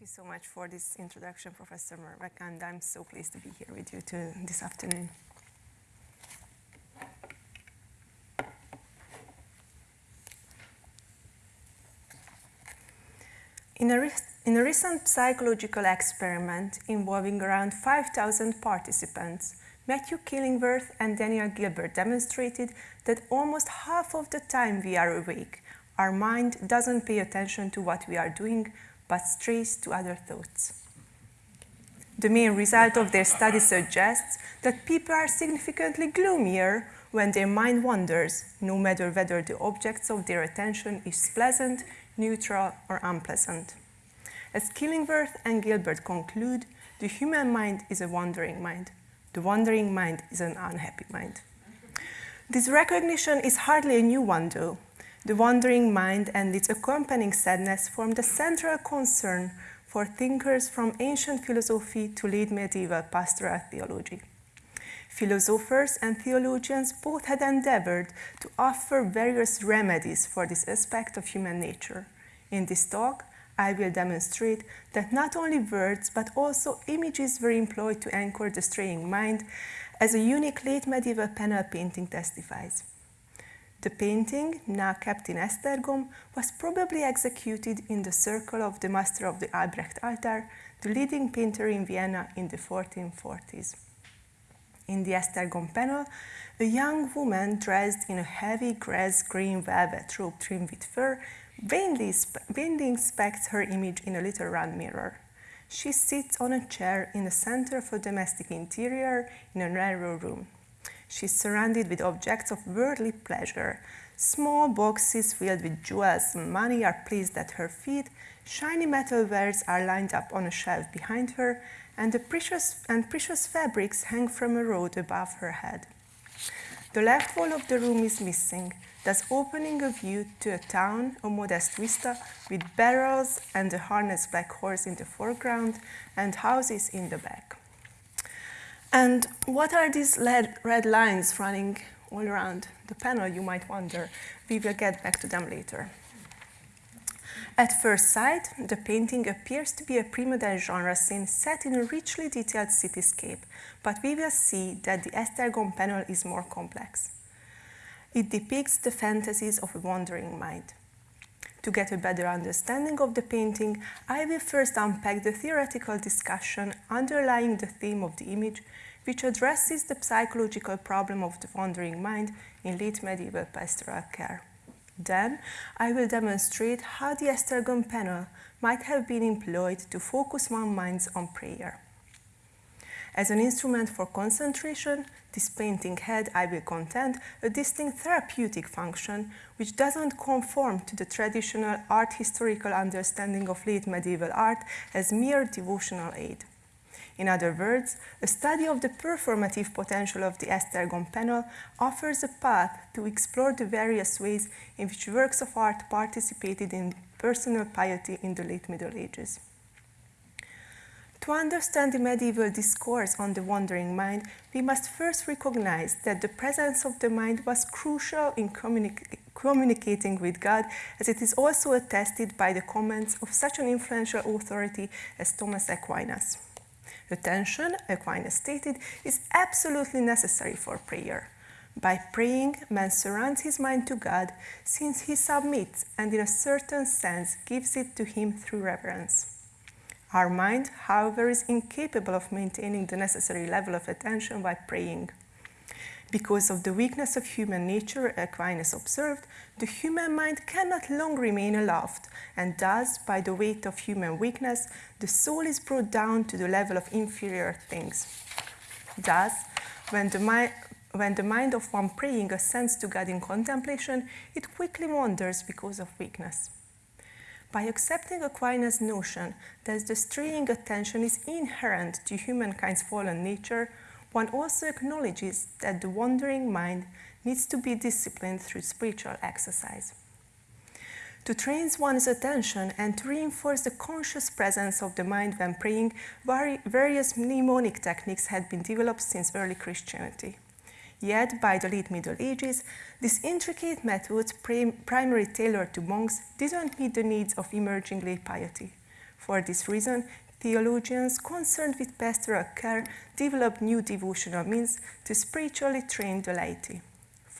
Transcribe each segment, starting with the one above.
Thank you so much for this introduction, Professor Murbeck, and I'm so pleased to be here with you to, this afternoon. In a, in a recent psychological experiment involving around 5,000 participants, Matthew Killingsworth and Daniel Gilbert demonstrated that almost half of the time we are awake, our mind doesn't pay attention to what we are doing, but strays to other thoughts. The main result of their study suggests that people are significantly gloomier when their mind wanders, no matter whether the objects of their attention is pleasant, neutral, or unpleasant. As Killingsworth and Gilbert conclude, the human mind is a wandering mind. The wandering mind is an unhappy mind. This recognition is hardly a new one, though. The wandering mind and its accompanying sadness form the central concern for thinkers from ancient philosophy to late medieval pastoral theology. Philosophers and theologians both had endeavored to offer various remedies for this aspect of human nature. In this talk, I will demonstrate that not only words but also images were employed to anchor the straying mind, as a unique late medieval panel painting testifies. The painting, now kept in Esztergom, was probably executed in the circle of the master of the Albrecht altar, the leading painter in Vienna in the 1440s. In the Esztergom panel, a young woman dressed in a heavy grass-green velvet robe trimmed with fur vainly, vainly inspects her image in a little round mirror. She sits on a chair in the center of a domestic interior in a narrow room. She is surrounded with objects of worldly pleasure. Small boxes filled with jewels and money are placed at her feet, shiny metal wares are lined up on a shelf behind her, and, the precious, and precious fabrics hang from a rod above her head. The left wall of the room is missing, thus opening a view to a town, a modest vista, with barrels and a harnessed black horse in the foreground and houses in the back. And what are these red lines running all around the panel, you might wonder. We will get back to them later. At first sight, the painting appears to be a prima donna genre scene set in a richly detailed cityscape, but we will see that the Esztergom panel is more complex. It depicts the fantasies of a wandering mind. To get a better understanding of the painting, I will first unpack the theoretical discussion underlying the theme of the image, which addresses the psychological problem of the wandering mind in late medieval pastoral care. Then, I will demonstrate how the Esztergom panel might have been employed to focus one's minds on prayer. As an instrument for concentration, this painting had, I will contend, a distinct therapeutic function which doesn't conform to the traditional art historical understanding of late medieval art as mere devotional aid. In other words, a study of the performative potential of the Esztergom panel offers a path to explore the various ways in which works of art participated in personal piety in the late Middle Ages. To understand the medieval discourse on the wandering mind, we must first recognize that the presence of the mind was crucial in communi communicating with God, as it is also attested by the comments of such an influential authority as Thomas Aquinas. Attention, Aquinas stated, is absolutely necessary for prayer. By praying, man surrounds his mind to God, since he submits and in a certain sense gives it to him through reverence. Our mind, however, is incapable of maintaining the necessary level of attention while praying. Because of the weakness of human nature, Aquinas observed, the human mind cannot long remain aloft, and thus, by the weight of human weakness, the soul is brought down to the level of inferior things. Thus, when the, mind, when the mind of one praying ascends to God in contemplation, it quickly wanders because of weakness. By accepting Aquinas' notion that the straying attention is inherent to humankind's fallen nature, one also acknowledges that the wandering mind needs to be disciplined through spiritual exercise. To train one's attention and to reinforce the conscious presence of the mind when praying, various mnemonic techniques had been developed since early Christianity. Yet, by the late Middle Ages, these intricate methods, primarily tailored to monks, didn't meet the needs of emerging lay piety. For this reason, theologians concerned with pastoral care developed new devotional means to spiritually train the laity.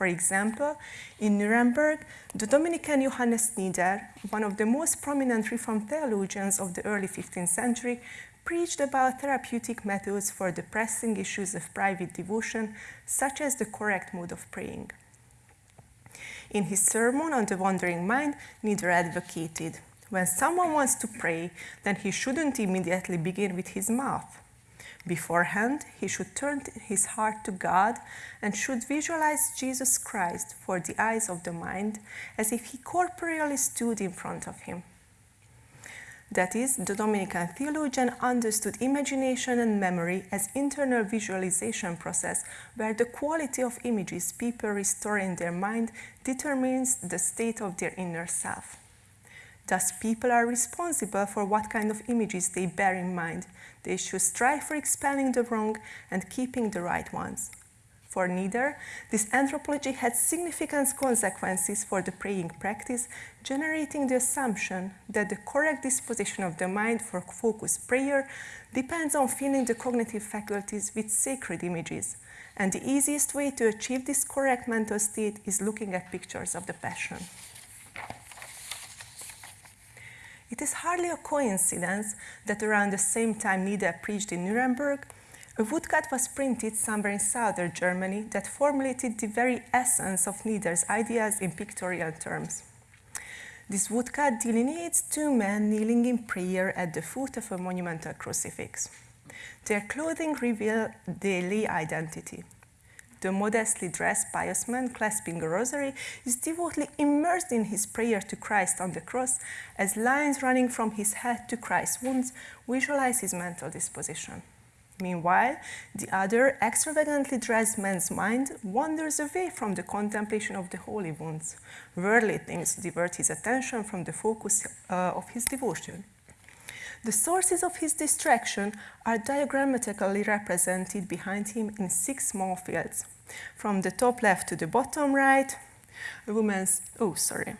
For example, in Nuremberg, the Dominican Johannes Nider, one of the most prominent Reformed theologians of the early 15th century, preached about therapeutic methods for the pressing issues of private devotion, such as the correct mode of praying. In his sermon on the wandering mind, Nider advocated when someone wants to pray, then he shouldn't immediately begin with his mouth. Beforehand, he should turn his heart to God and should visualize Jesus Christ for the eyes of the mind as if he corporeally stood in front of him. That is, the Dominican theologian understood imagination and memory as internal visualization process where the quality of images people restore in their mind determines the state of their inner self. Thus, people are responsible for what kind of images they bear in mind. They should strive for expelling the wrong and keeping the right ones. For Nider, this anthropology had significant consequences for the praying practice, generating the assumption that the correct disposition of the mind for focused prayer depends on filling the cognitive faculties with sacred images. And the easiest way to achieve this correct mental state is looking at pictures of the Passion. It is hardly a coincidence that around the same time Nider preached in Nuremberg, a woodcut was printed somewhere in southern Germany that formulated the very essence of Nider's ideas in pictorial terms. This woodcut delineates two men kneeling in prayer at the foot of a monumental crucifix. Their clothing reveal daily identity. The modestly dressed pious man clasping a rosary is devoutly immersed in his prayer to Christ on the cross as lines running from his head to Christ's wounds visualize his mental disposition. Meanwhile, the other extravagantly dressed man's mind wanders away from the contemplation of the holy wounds. Worldly things divert his attention from the focus uh, of his devotion. The sources of his distraction are diagrammatically represented behind him in six small fields. From the top left to the bottom right, a woman's, oh, sorry,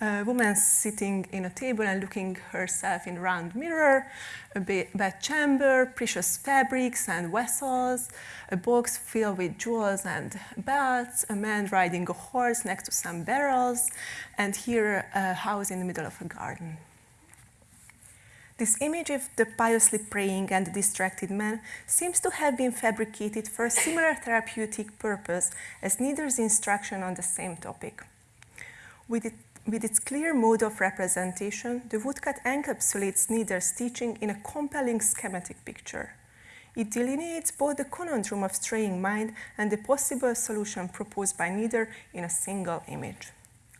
a woman sitting in a table and looking herself in a round mirror, a bed chamber, precious fabrics and vessels, a box filled with jewels and belts, a man riding a horse next to some barrels, and here a house in the middle of a garden. This image of the piously praying and the distracted man seems to have been fabricated for a similar therapeutic purpose as Nider's instruction on the same topic. With it with its clear mode of representation, the woodcut encapsulates Nider's teaching in a compelling schematic picture. It delineates both the conundrum of straying mind and the possible solution proposed by Nider in a single image.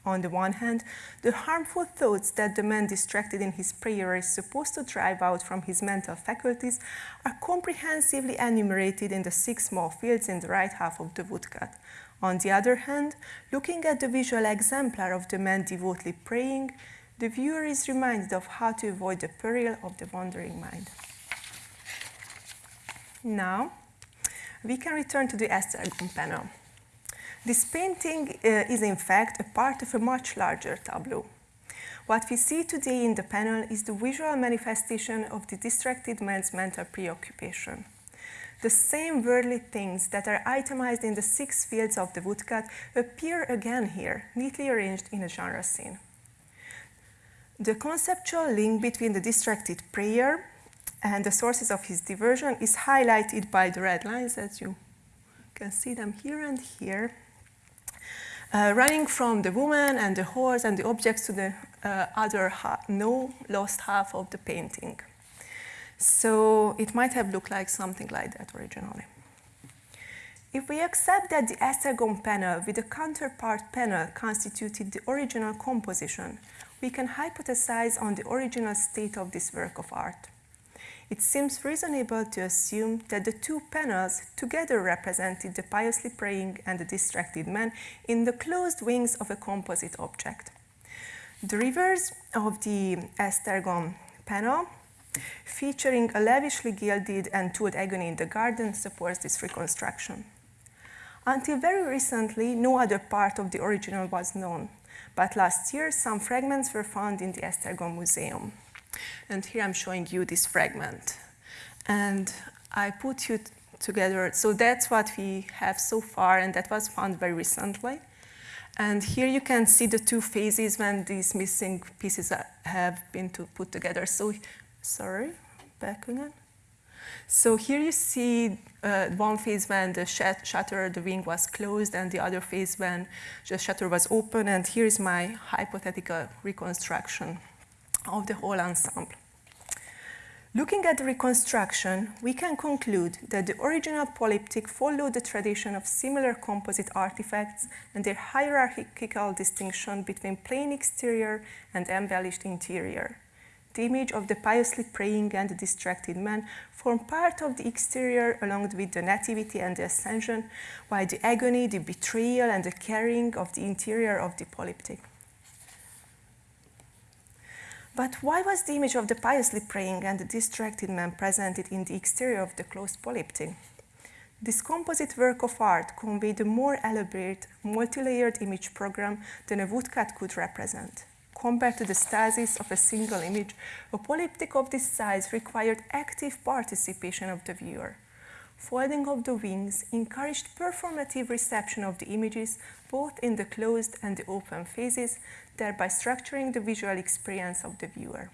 On the one hand, the harmful thoughts that the man distracted in his prayer is supposed to drive out from his mental faculties are comprehensively enumerated in the six small fields in the right half of the woodcut, on the other hand, looking at the visual exemplar of the man devoutly praying, the viewer is reminded of how to avoid the peril of the wandering mind. Now, we can return to the Esztergom panel. This painting uh, is in fact a part of a much larger tableau. What we see today in the panel is the visual manifestation of the distracted man's mental preoccupation. The same worldly things that are itemized in the six fields of the woodcut appear again here, neatly arranged in a genre scene. The conceptual link between the distracted prayer and the sources of his diversion is highlighted by the red lines, as you can see them here and here, uh, running from the woman and the horse and the objects to the uh, other no lost half of the painting. So it might have looked like something like that originally. If we accept that the Esztergom panel with the counterpart panel constituted the original composition, we can hypothesize on the original state of this work of art. It seems reasonable to assume that the two panels together represented the piously praying and the distracted man in the closed wings of a composite object. The reverse of the Esztergom panel featuring a lavishly gilded and tooled agony in the garden supports this reconstruction. Until very recently, no other part of the original was known. But last year, some fragments were found in the Esztergom Museum. And here I'm showing you this fragment. And I put you together. So that's what we have so far, and that was found very recently. And here you can see the two phases when these missing pieces have been to put together. So, sorry, back again. So here you see uh, one phase when the shutter, the wing was closed, and the other phase when the shutter was open. And here is my hypothetical reconstruction of the whole ensemble. Looking at the reconstruction, we can conclude that the original polyptych followed the tradition of similar composite artifacts and their hierarchical distinction between plain exterior and embellished interior. The image of the piously praying and distracted man form part of the exterior along with the nativity and the ascension, while the agony, the betrayal and the carrying of the interior of the polyptych. But why was the image of the piously praying and the distracted man presented in the exterior of the closed polyptych? This composite work of art conveyed a more elaborate, multi-layered image program than a woodcut could represent. Compared to the stasis of a single image, a polyptych of this size required active participation of the viewer. Folding of the wings encouraged performative reception of the images both in the closed and the open phases, thereby structuring the visual experience of the viewer.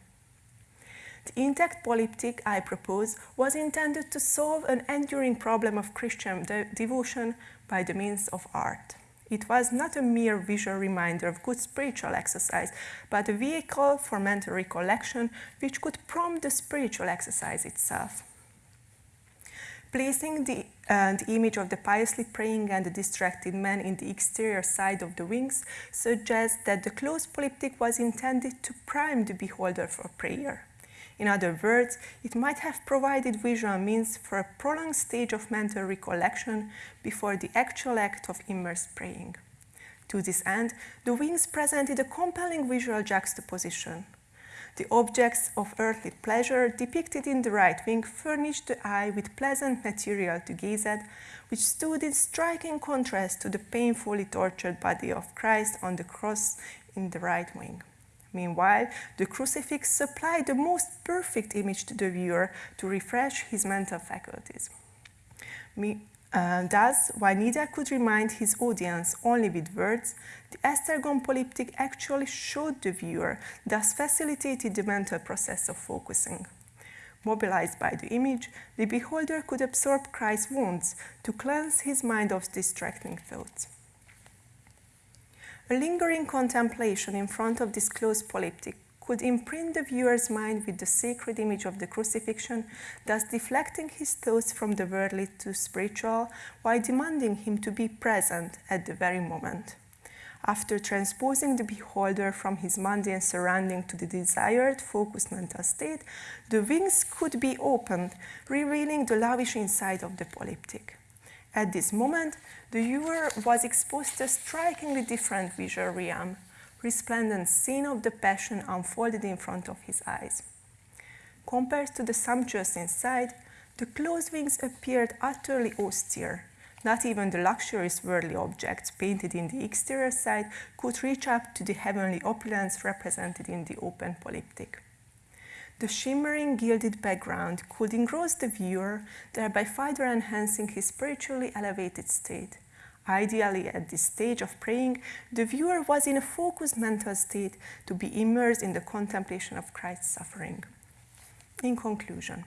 The intact polyptych I propose was intended to solve an enduring problem of Christian de devotion by the means of art. It was not a mere visual reminder of good spiritual exercise, but a vehicle for mental recollection which could prompt the spiritual exercise itself. Placing the, uh, the, image of the piously praying and the distracted man in the exterior side of the wings suggests that the closed polyptych was intended to prime the beholder for prayer. In other words, it might have provided visual means for a prolonged stage of mental recollection before the actual act of immersed praying. To this end, the wings presented a compelling visual juxtaposition. The objects of earthly pleasure depicted in the right wing furnished the eye with pleasant material to gaze at, which stood in striking contrast to the painfully tortured body of Christ on the cross in the right wing. Meanwhile, the crucifix supplied the most perfect image to the viewer to refresh his mental faculties. Me uh, thus, while Nider could remind his audience only with words, the Esztergom polyptych actually showed the viewer, thus facilitated the mental process of focusing. Mobilized by the image, the beholder could absorb Christ's wounds to cleanse his mind of distracting thoughts. A lingering contemplation in front of this closed polyptych could imprint the viewer's mind with the sacred image of the crucifixion, thus deflecting his thoughts from the worldly to spiritual, while demanding him to be present at the very moment. After transposing the beholder from his mundane surrounding to the desired focused mental state, the wings could be opened, revealing the lavish inside of the polyptych. At this moment, the viewer was exposed to a strikingly different visual realm, resplendent scene of the Passion unfolded in front of his eyes. Compared to the sumptuous inside, the closed wings appeared utterly austere. Not even the luxurious worldly objects painted in the exterior side could reach up to the heavenly opulence represented in the open polyptych. The shimmering gilded background could engross the viewer, thereby further enhancing his spiritually elevated state. Ideally, at this stage of praying, the viewer was in a focused mental state to be immersed in the contemplation of Christ's suffering. In conclusion,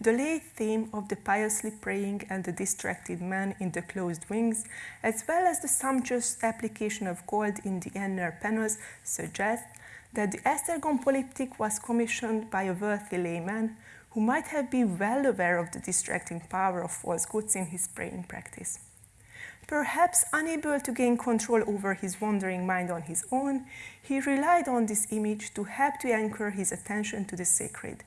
the late theme of the piously praying and the distracted man in the closed wings, as well as the sumptuous application of gold in the inner panels, suggest that the Esztergom polyptych was commissioned by a wealthy layman who might have been well aware of the distracting power of false goods in his praying practice. Perhaps unable to gain control over his wandering mind on his own, he relied on this image to help to anchor his attention to the sacred.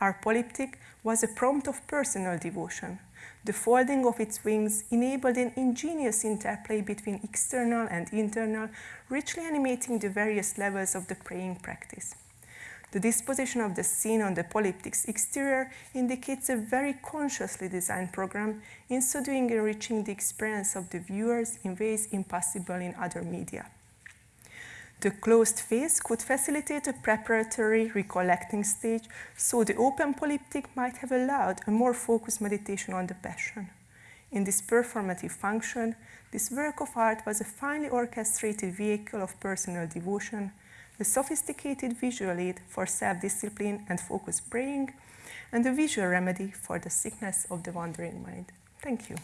Our polyptych was a prompt of personal devotion. The folding of its wings enabled an ingenious interplay between external and internal, richly animating the various levels of the praying practice. The disposition of the scene on the polyptych's exterior indicates a very consciously designed program, in so doing enriching the experience of the viewers in ways impossible in other media. The closed phase could facilitate a preparatory recollecting stage, so the open polyptych might have allowed a more focused meditation on the passion. In this performative function, this work of art was a finely orchestrated vehicle of personal devotion, a sophisticated visual aid for self-discipline and focused praying, and a visual remedy for the sickness of the wandering mind. Thank you.